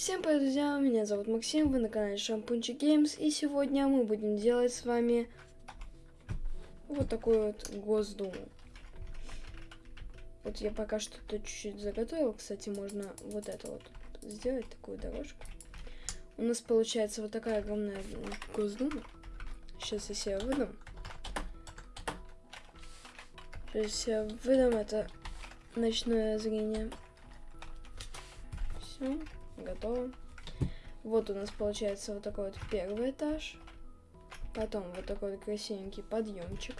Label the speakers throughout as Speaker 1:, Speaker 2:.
Speaker 1: Всем привет, друзья! Меня зовут Максим, вы на канале Шампунчик Геймс, и сегодня мы будем делать с вами вот такую вот Госдуму. Вот я пока что тут чуть-чуть заготовил, кстати, можно вот это вот сделать, такую дорожку. У нас получается вот такая огромная Госдума. Сейчас я себе выдам. Сейчас я выдам это ночное зрение. Все готово. Вот у нас получается вот такой вот первый этаж. Потом вот такой вот красивенький подъемчик.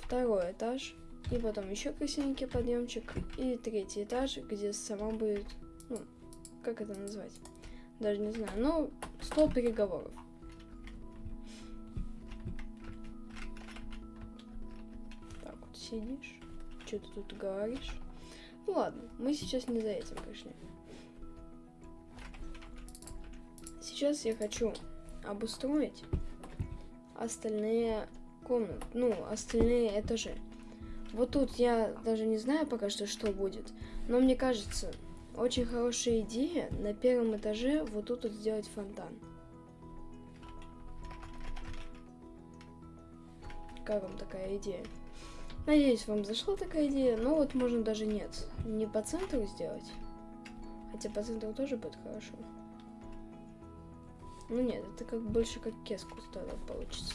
Speaker 1: Второй этаж. И потом еще красивенький подъемчик. И третий этаж, где сама будет, ну, как это назвать? Даже не знаю. Ну, стол переговоров. Так вот сидишь. Что ты тут говоришь? Ну ладно, мы сейчас не за этим пришли. Сейчас я хочу обустроить остальные комнаты, ну, остальные этажи. Вот тут я даже не знаю пока что, что будет, но мне кажется, очень хорошая идея на первом этаже вот тут вот сделать фонтан. Как вам такая идея? Надеюсь, вам зашла такая идея, но вот можно даже нет, не по центру сделать, хотя по центру тоже будет хорошо. Ну нет, это как больше как кеску тогда получится.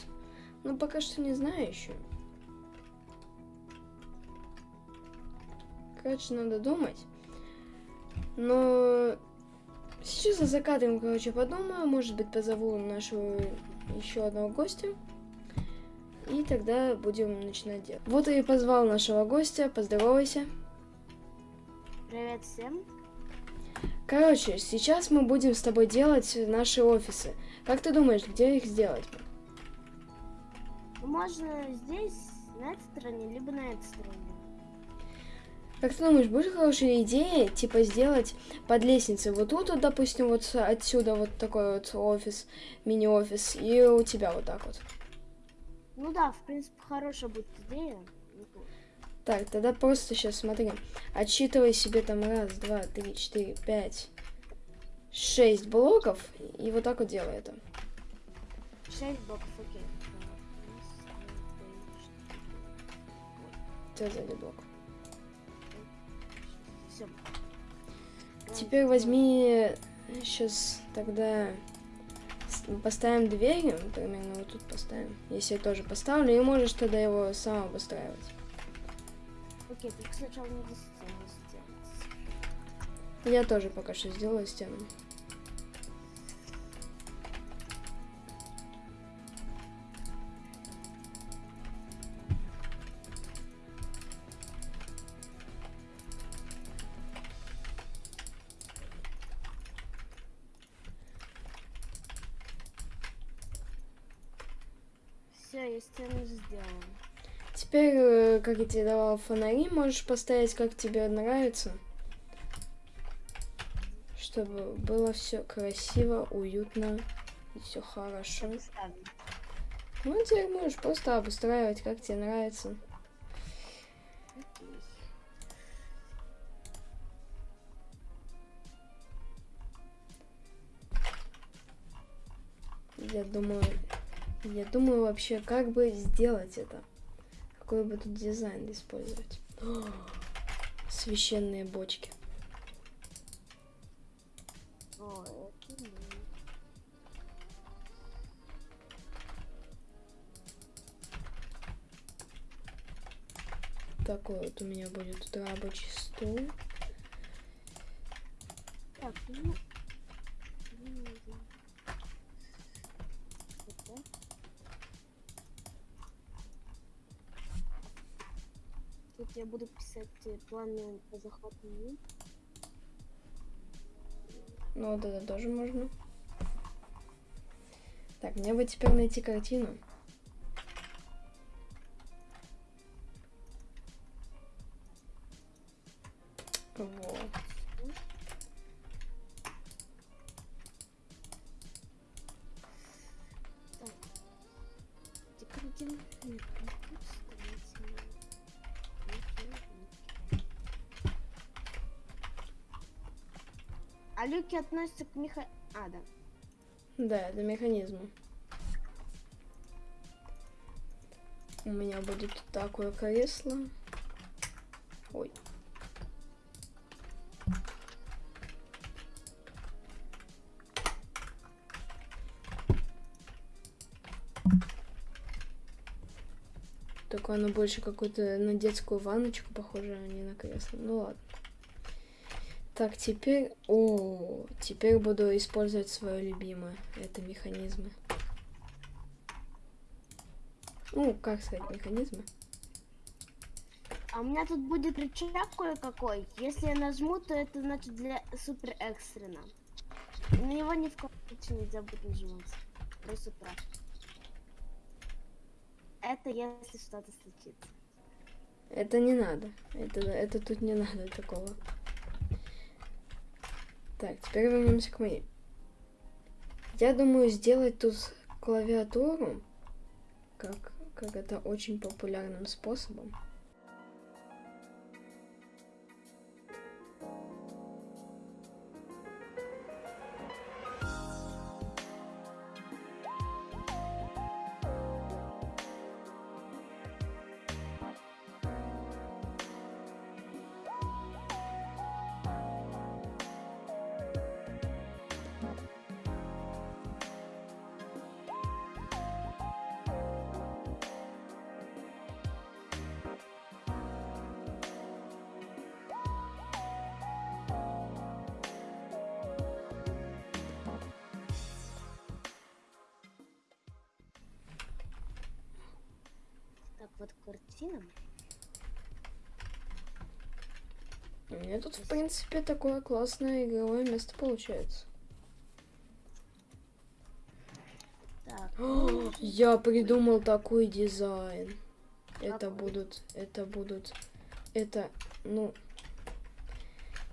Speaker 1: Но пока что не знаю еще. Короче, надо думать. Но сейчас за закатом, короче, подумаю. Может быть, позову нашего еще одного гостя. И тогда будем начинать делать. Вот я и позвал нашего гостя. Поздоровайся.
Speaker 2: Привет всем.
Speaker 1: Короче, сейчас мы будем с тобой делать наши офисы. Как ты думаешь, где их сделать?
Speaker 2: Можно здесь, на этой стороне, либо на этой стороне.
Speaker 1: Как ты думаешь, будет хорошая идея, типа, сделать под лестницей вот тут, вот, допустим, вот отсюда вот такой вот офис, мини-офис, и у тебя вот так вот?
Speaker 2: Ну да, в принципе, хорошая будет идея.
Speaker 1: Так, тогда просто сейчас смотри. Отсчитывай себе там раз, два, три, четыре, пять, шесть блоков. И вот так вот делай это.
Speaker 2: Шесть блоков, окей.
Speaker 1: Что за блок?
Speaker 2: Все.
Speaker 1: Теперь возьми сейчас тогда поставим дверь, примерно вот тут поставим. Если я тоже поставлю, и можешь тогда его сам обустраивать.
Speaker 2: Окей, только сначала надо стену сделать.
Speaker 1: Я тоже пока что сделаю стену. Как я тебе давал фонари, можешь поставить, как тебе нравится. Чтобы было все красиво, уютно и все хорошо. Ну, теперь можешь просто обустраивать, как тебе нравится. Я думаю, я думаю вообще, как бы сделать это. Какой бы тут дизайн использовать? О, священные бочки. Такой вот у меня будет рабочий стол.
Speaker 2: Так, ну, Тут я буду писать э, планы по захвату.
Speaker 1: Ну вот это тоже можно. Так, мне бы теперь найти картину.
Speaker 2: А люки относятся к меха... А, да.
Speaker 1: Да, это механизмы. У меня будет такое кресло. Ой. Только оно больше какое-то на детскую ванночку похоже, а не на кресло. Ну ладно. Так, теперь... О, теперь буду использовать свое любимое. Это механизмы. Ну, как сказать, механизмы?
Speaker 2: А у меня тут будет рычаг кое-какой. Если я нажму, то это значит для супер экстренно. На него ни в коем случае нельзя будет нажимать. Просто прав. Это если что-то случится.
Speaker 1: Это не надо. Это, это тут не надо такого. Так, теперь вернемся к моей. Я думаю сделать тут клавиатуру, как, как это очень популярным способом.
Speaker 2: Вот картина.
Speaker 1: У меня тут, в принципе, такое классное игровое место получается.
Speaker 2: Так,
Speaker 1: О, Я придумал такой дизайн. Это
Speaker 2: Какой?
Speaker 1: будут, это будут, это, ну,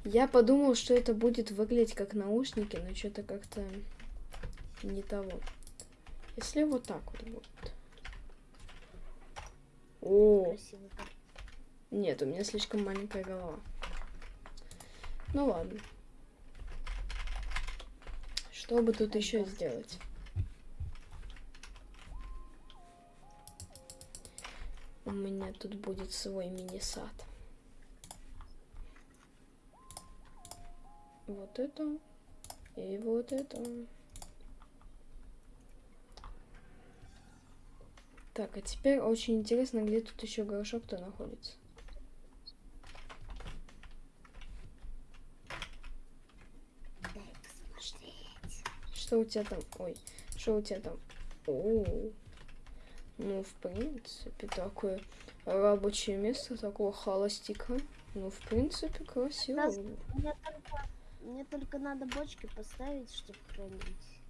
Speaker 1: я подумал, что это будет выглядеть как наушники, но что-то как-то не того. Если вот так вот будет. О,
Speaker 2: красивый.
Speaker 1: нет, у меня слишком маленькая голова. Ну ладно. Что бы тут еще сделать? У меня тут будет свой мини-сад. Вот это. И вот это. Так, а теперь очень интересно, где тут еще горшок-то находится. Что у тебя там? Ой, что у тебя там? О, ну, в принципе, такое рабочее место такого холостика. Ну, в принципе, красиво.
Speaker 2: Раз-. Мне только, мне только надо бочки поставить, чтобы хранить.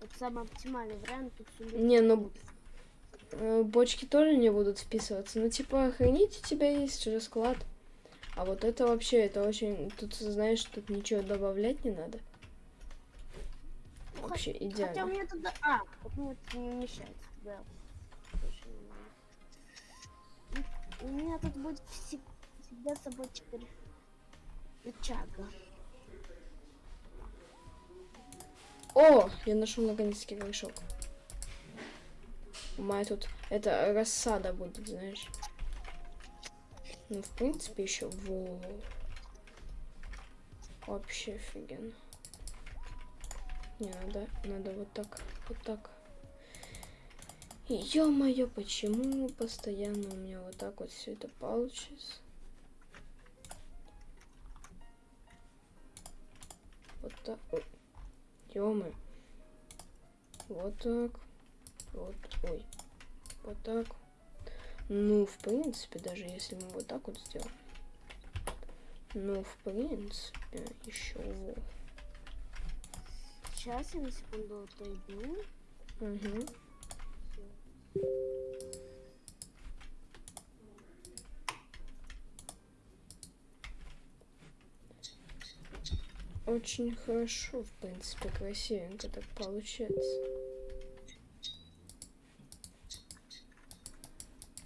Speaker 2: Вот самый оптимальный вариант тут.
Speaker 1: Не, ну, Бочки тоже не будут вписываться. Ну, типа, хранить у тебя есть же склад. А вот это вообще, это очень... Тут, знаешь, тут ничего добавлять не надо. Вообще
Speaker 2: Хотя у
Speaker 1: идеально.
Speaker 2: меня туда... А, ну, это не мешает. Да. У меня тут будет все- всегда с собой теперь рычага.
Speaker 1: О, я нашел наконец-таки горшок. Меня тут это рассада будет, знаешь. Ну, в принципе, еще во. Вообще офигенно. Не, надо, надо вот так, вот так. Ё-моё, почему постоянно у меня вот так вот все это получится? Вот так. Ой. ё Вот так. Вот. Ой. Вот так. Ну, в принципе, даже если мы вот так вот сделаем. Ну, в принципе, еще во.
Speaker 2: Сейчас я на секунду отойду.
Speaker 1: Угу. Очень хорошо, в принципе, красивенько так получается.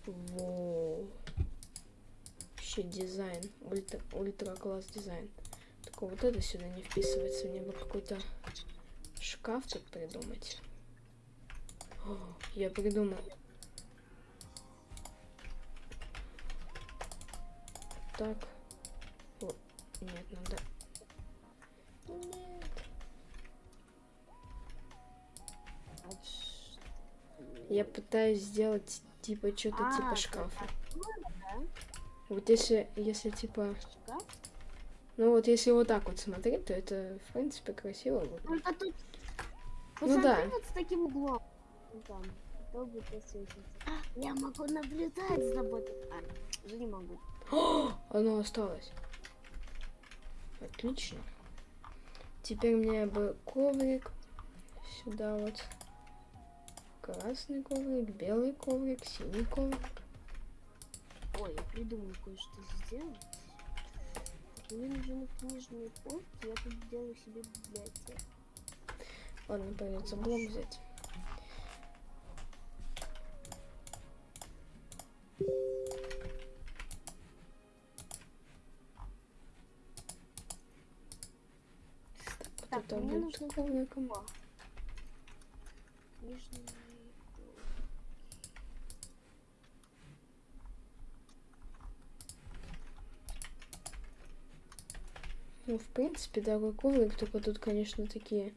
Speaker 1: Во. Вообще дизайн. Ультра, ультра дизайн. Только вот это сюда не вписывается. Мне бы какой-то шкаф тут придумать. О, я придумал. Так. О, нет, надо... Нет. Я пытаюсь сделать типа что-то
Speaker 2: А,
Speaker 1: типа шкафа.
Speaker 2: да?
Speaker 1: Вот если, если типа...
Speaker 2: Шкаф?
Speaker 1: Ну вот если вот так вот смотреть, то это в принципе красиво выглядит.
Speaker 2: Только тут...
Speaker 1: Ну
Speaker 2: Посмотри
Speaker 1: да.
Speaker 2: вот с таким углом. Вот там. Будет. А, Я могу наблюдать за тобой. А, уже не могу.
Speaker 1: О, оно осталось. Отлично. Теперь мне бы коврик. Сюда вот. Красный коврик, белый коврик, синий коврик.
Speaker 2: Ой, я придумал кое-что сделать. Мне нужны книжные полки, я тут сделаю себе библиотеку.
Speaker 1: Ладно, придется блок взять. Так,
Speaker 2: мне нужно
Speaker 1: ковриком.
Speaker 2: Книжные полки.
Speaker 1: Ну, в принципе, такой коврик, только тут, конечно, такие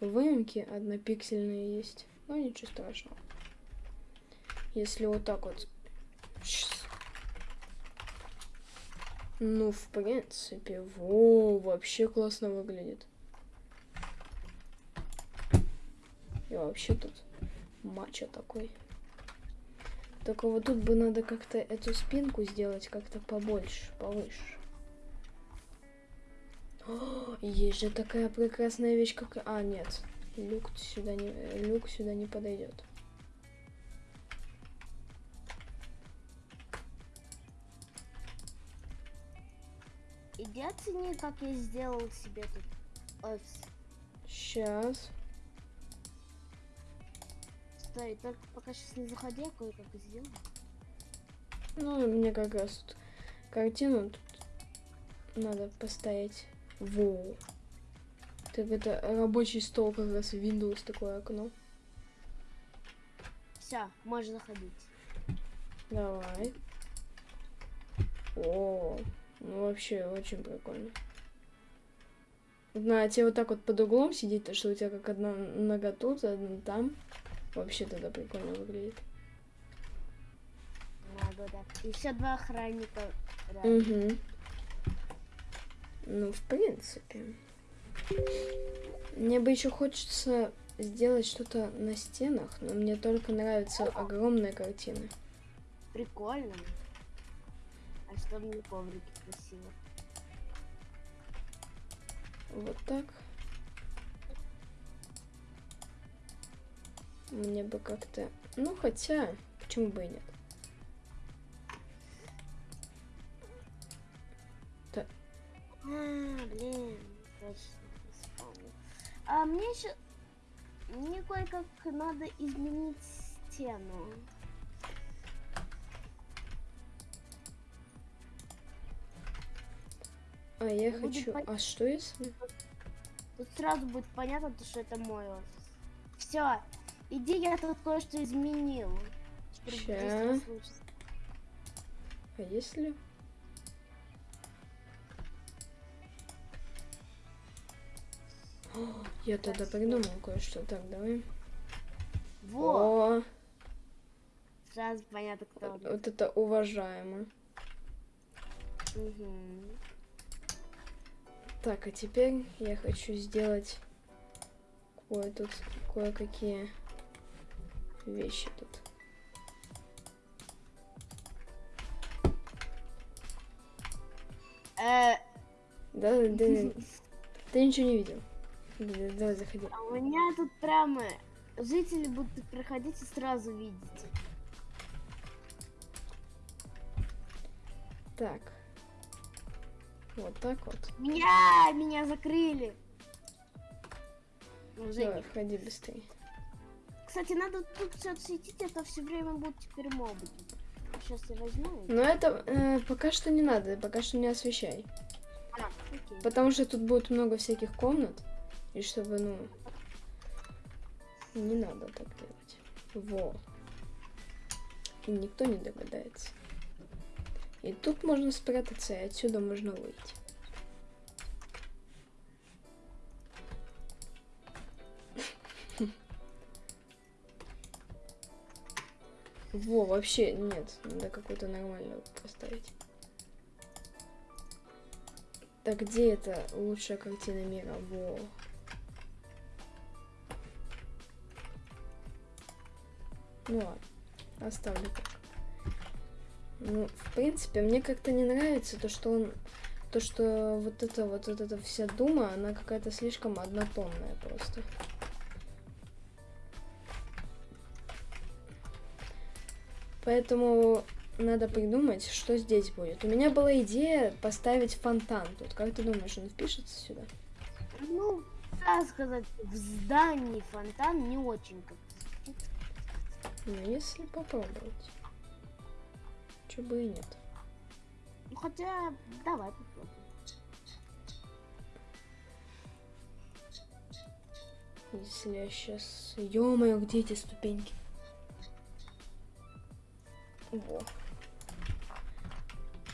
Speaker 1: выемки однопиксельные есть. Но ничего страшного. Если вот так вот... Ну, в принципе, во, вообще классно выглядит. И вообще тут матча такой. Только вот тут бы надо как-то эту спинку сделать как-то побольше, повыше. О, есть же такая прекрасная вещь, как... А, нет. Люк сюда не, люк сюда не подойдет.
Speaker 2: Иди оцени, как я сделал себе тут офис.
Speaker 1: Сейчас.
Speaker 2: Стой, только пока сейчас не заходи, я кое-как сделаю.
Speaker 1: Ну, мне как раз тут картину тут надо поставить. Воу. Так это рабочий стол как раз Windows такое окно.
Speaker 2: Все, можешь заходить.
Speaker 1: Давай. О, ну вообще очень прикольно. На тебе вот так вот под углом сидеть, то что у тебя как одна нога тут, одна там. Вообще тогда прикольно выглядит.
Speaker 2: Надо, да. Еще два охранника. рядом.
Speaker 1: Угу. Ну, в принципе. Мне бы еще хочется сделать что-то на стенах, но мне только нравятся огромные картины.
Speaker 2: Прикольно. А что мне коврики красиво.
Speaker 1: Вот так. Мне бы как-то... Ну, хотя, почему бы и нет?
Speaker 2: А, блин, точно, вспомнил. А мне еще... Мне кое-как надо изменить стену.
Speaker 1: А я
Speaker 2: Будет
Speaker 1: хочу...
Speaker 2: пон-
Speaker 1: А что если...
Speaker 2: Тут сразу будет понятно, то, что это мой офис. Все, иди, я тут кое-что изменил. Случится.
Speaker 1: А если... Я тогда придумал кое-что. Так, давай.
Speaker 2: Во,
Speaker 1: О,
Speaker 2: сразу понятно, кто. он.
Speaker 1: вот это уважаемо.
Speaker 2: Мгм.
Speaker 1: Так, а теперь я хочу сделать кое тут кое-какие вещи тут.
Speaker 2: Э,
Speaker 1: Да, да, да. Ты ничего не видел. Да, да, Давай, заходи.
Speaker 2: а у меня тут прямо жители будут проходить и сразу видеть.
Speaker 1: Так. Вот так вот.
Speaker 2: Меня, меня закрыли. Уже
Speaker 1: Давай,
Speaker 2: не-
Speaker 1: входи быстрее.
Speaker 2: Кстати, надо тут все отсветить, это все время будет теперь мобы. Сейчас я возьму.
Speaker 1: Но это э, пока что не надо, пока что не освещай.
Speaker 2: А, Окей.
Speaker 1: Потому что тут будет много всяких комнат. И чтобы, ну... Не надо так делать. Во. И никто не догадается. И тут можно спрятаться, и отсюда можно выйти. Во, вообще нет, надо какую-то нормальную поставить. Так где это лучшая картина мира? Во. Ну ладно, оставлю так. Ну, в принципе, мне как-то не нравится то, что он... То, что вот это вот, вот эта вся дума, она какая-то слишком однотонная просто. Поэтому надо придумать, что здесь будет. У меня была идея поставить фонтан тут. Как ты думаешь, он впишется сюда?
Speaker 2: Ну, так сказать, в здании фонтан не очень как
Speaker 1: Ну, если попробовать. Чё бы и нет.
Speaker 2: Ну, хотя, давай попробуем.
Speaker 1: Если я сейчас... Ё-моё, где эти ступеньки? Во.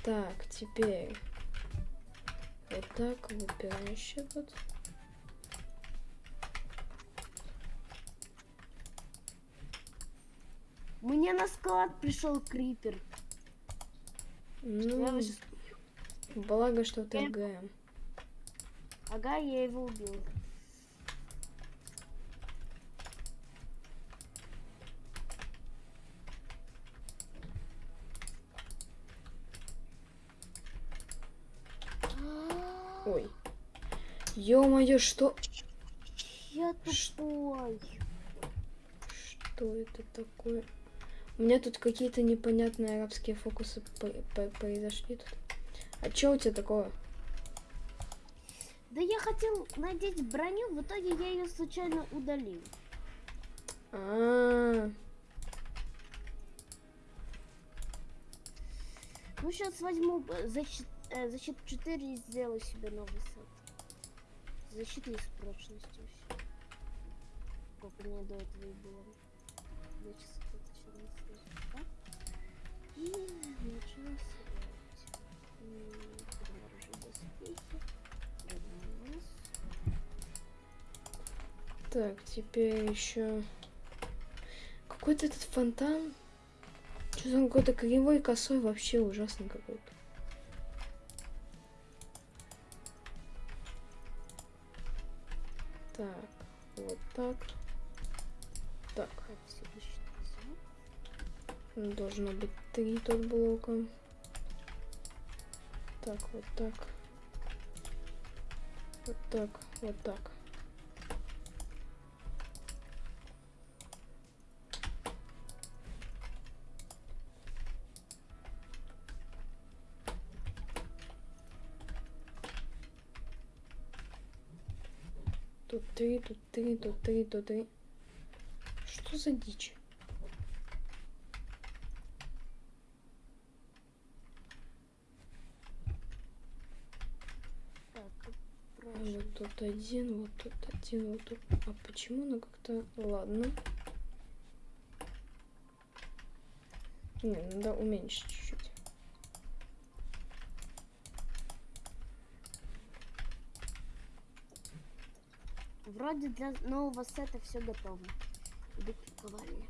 Speaker 1: Так, теперь... Вот так, выпирающий тут.
Speaker 2: Мне на склад пришел крипер.
Speaker 1: Ну,
Speaker 2: щас-
Speaker 1: благо, что ты
Speaker 2: Я-
Speaker 1: ГМ.
Speaker 2: Ага, я его убил.
Speaker 1: Ой. Ё-моё, что...
Speaker 2: Я тупой.
Speaker 1: Что это такое? У меня тут какие-то непонятные арабские фокусы по- по- произошли тут. А чё у тебя такое?
Speaker 2: Да я хотел надеть броню, в итоге я ее случайно удалил.
Speaker 1: А,
Speaker 2: Ну, сейчас возьму защит, э, защиту 4 и сделаю себе новый сет. Защита и с прочностью. Как у меня до этого и было. Я сейчас И начну собирать. Доспехи.
Speaker 1: Так, теперь еще какой-то этот фонтан. Что-то он какой-то кривой, косой, вообще ужасный какой-то. Так, вот так. Так, должно быть три тут блока. Так, вот так. Вот так, вот так. Тут три, тут три, тут три, тут три. Что за дичь?
Speaker 2: Так,
Speaker 1: А
Speaker 2: правильно.
Speaker 1: Вот тут один, вот тут один, вот тут. А почему оно как-то... Ладно. Не, надо уменьшить чуть-чуть.
Speaker 2: Вроде для нового сета все готово. Иду к ковальне.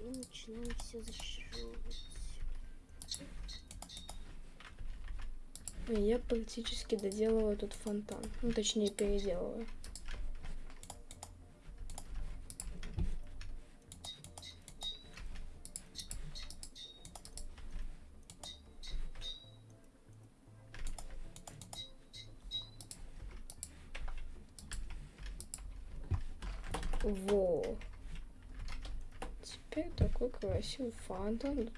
Speaker 2: И начинаем все зашивать.
Speaker 1: А Я практически доделываю тут фонтан. Ну, точнее, переделываю. Во. Теперь такой красивый фонтан.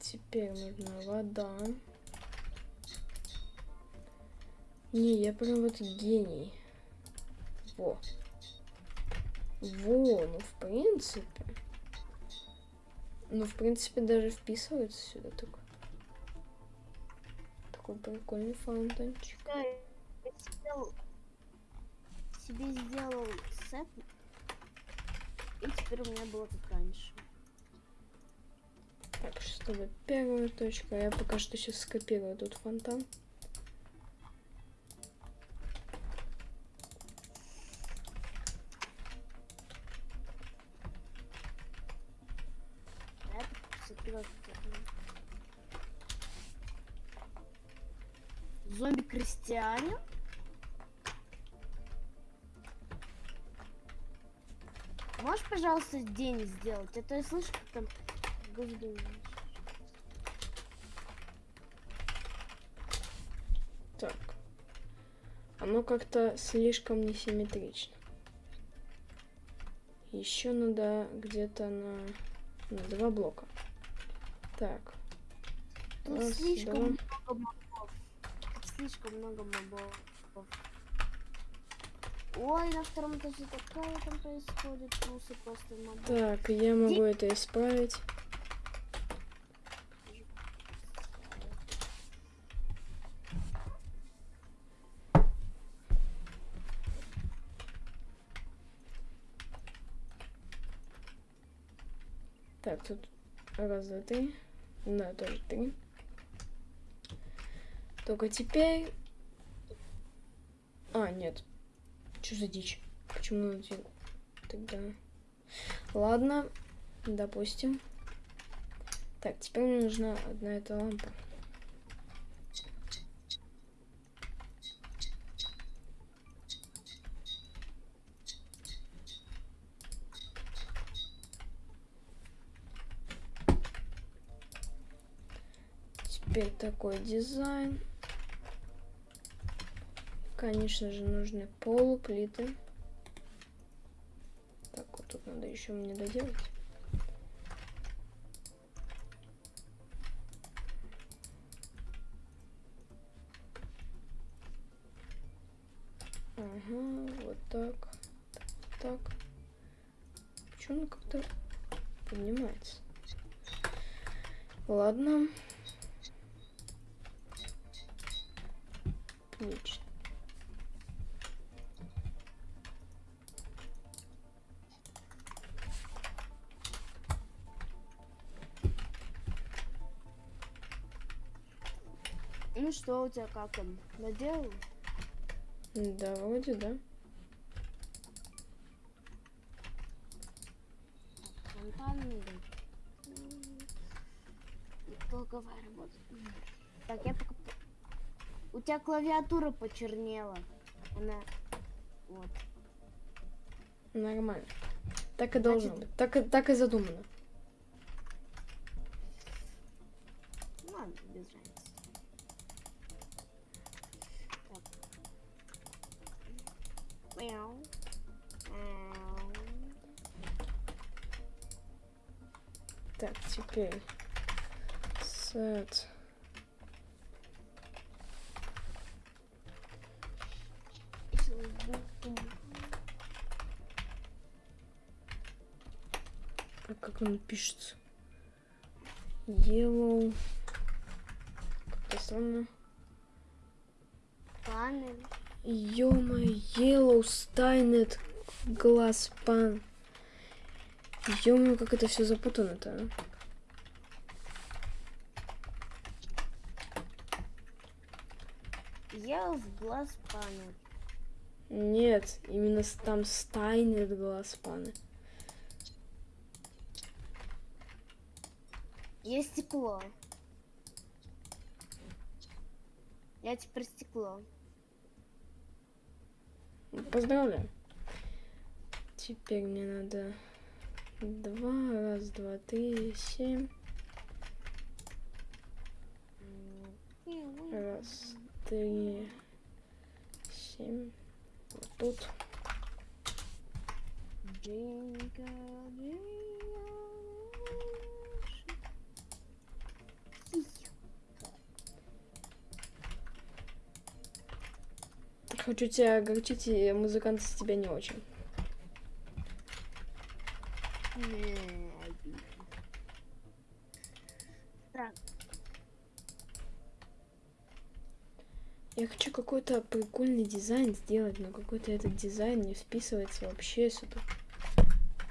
Speaker 1: Теперь нужна вода. Не, я прям вот гений. Во. Во, ну в принципе. Ну, в принципе, даже вписывается сюда такой. Такой прикольный фонтанчик.
Speaker 2: Да, себе сделал сет. И теперь у меня было как раньше.
Speaker 1: Так, чтобы первая точка. Я пока что сейчас скопирую тут фонтан.
Speaker 2: А Можешь, пожалуйста, день сделать? А то я слышу, как там.
Speaker 1: Так. Оно как-то слишком несимметрично. Еще надо где-то на, на два блока. Так.
Speaker 2: Тут
Speaker 1: Раз,
Speaker 2: слишком
Speaker 1: два.
Speaker 2: много мобов. Тут слишком много мобов. Ой, на втором этаже такое там происходит, плюсы просто мобов.
Speaker 1: Так, я могу это исправить. Так, тут раз, два, три. Да, тоже три. Только теперь... А, нет. Что за дичь? Почему один? Тогда... Ладно, допустим. Так, теперь мне нужна одна эта лампа. Теперь такой дизайн. Конечно же, нужны полуплиты. Так, вот тут надо еще мне доделать.
Speaker 2: Ну что у тебя как там? Доделал?
Speaker 1: Да, вроде да.
Speaker 2: Долговая работа. Так, я пока... У тебя клавиатура почернела. Она... Вот.
Speaker 1: Нормально. Так и должно
Speaker 2: Значит-
Speaker 1: быть. Так, и- так и задумано.
Speaker 2: Ну, Ладно, без разницы. Так. Мяу. Мяу.
Speaker 1: Так, теперь сет. А как он пишется? Yellow. Как-то странно.
Speaker 2: Панель.
Speaker 1: Yellow Steinet Glass Pan. Ё-моё, как это все запутано-то, а?
Speaker 2: Я в глаз панель.
Speaker 1: Нет, именно там Steinet Glass Pan.
Speaker 2: Есть стекло. Я теперь стекло.
Speaker 1: Поздравляю. Теперь мне надо два, раз, два, три, семь. Раз, три, семь. Вот тут. Хочу тебя огорчить, и музыкант из тебя не очень. Я хочу какой-то прикольный дизайн сделать, но какой-то этот дизайн не вписывается вообще сюда.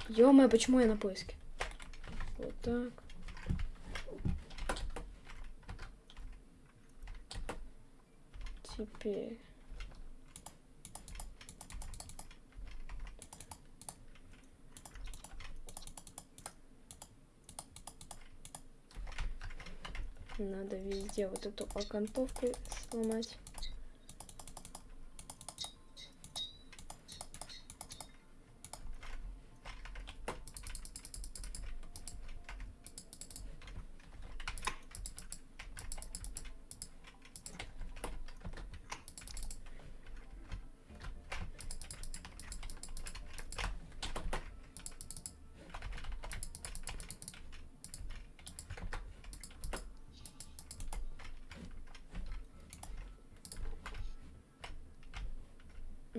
Speaker 1: ё почему я на поиске? Вот так. Теперь. Везде вот эту окантовку сломать.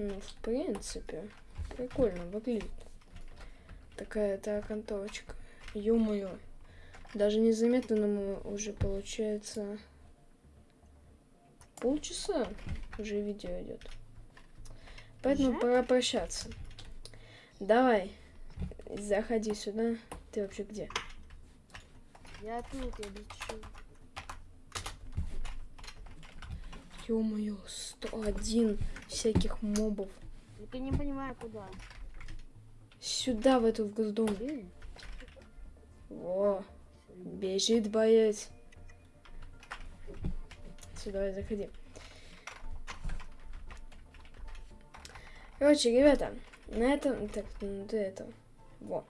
Speaker 1: Ну, в принципе, прикольно выглядит. Такая-то окантовочка. Ё-моё. Даже незаметно нам уже получается полчаса уже видео идет. Поэтому
Speaker 2: Уже?
Speaker 1: пора прощаться. Давай, заходи сюда. Ты вообще где?
Speaker 2: я тут, я лечу.
Speaker 1: Ё-моё, 101 всяких мобов.
Speaker 2: Только не понимаю, куда.
Speaker 1: Сюда, в эту в госдом. Во, бежит боец. Сюда, заходи. Короче, ребята, на этом... Так, ну ты это... Во.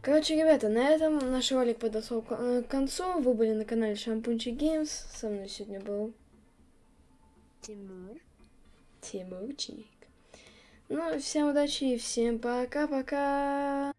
Speaker 1: Короче, ребята, на этом наш ролик подошел к э, концу. Вы были на канале Шампунчик Геймс. Со мной сегодня был
Speaker 2: Тимур.
Speaker 1: Тимурчик. Ну, всем удачи и всем пока-пока.